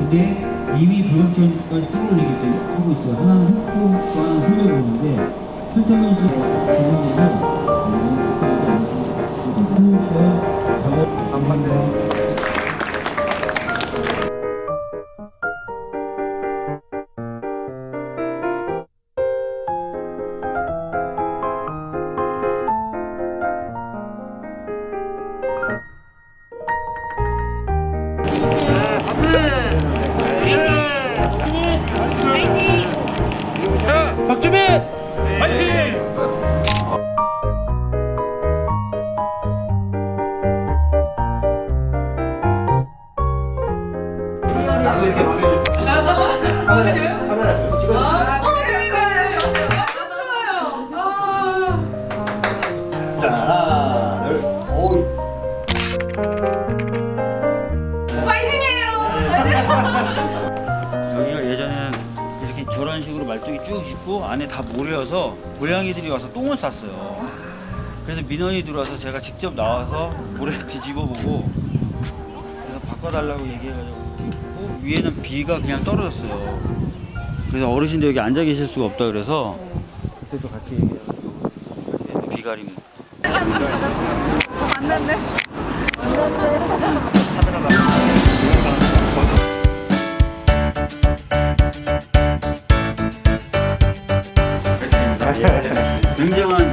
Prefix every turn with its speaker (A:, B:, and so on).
A: 근데 이미 불감증까지 끌어올리기 때문에 하고 있어요. 하나는 핵도과 흘려보는데 설탕은 씨 주문이고
B: 박주민 화이팅!
C: 나도 이렇게 보내줘. 카메라, 카메라 좀 찍어줘.
D: 저런 식으로 말뚝이 쭉 있고 안에 다 모래여서 고양이들이 와서 똥을 쌌어요. 그래서 민원이 들어와서 제가 직접 나와서 모래 뒤집어 보고 그래서 바꿔달라고 얘기해가지고 어, 위에는 비가 그냥 떨어졌어요. 그래서 어르신들 여기 앉아 계실 수가 없다 그래서 그때도 같이 얘기해가지고 비가림
E: 만났네. 만났네. 굉장한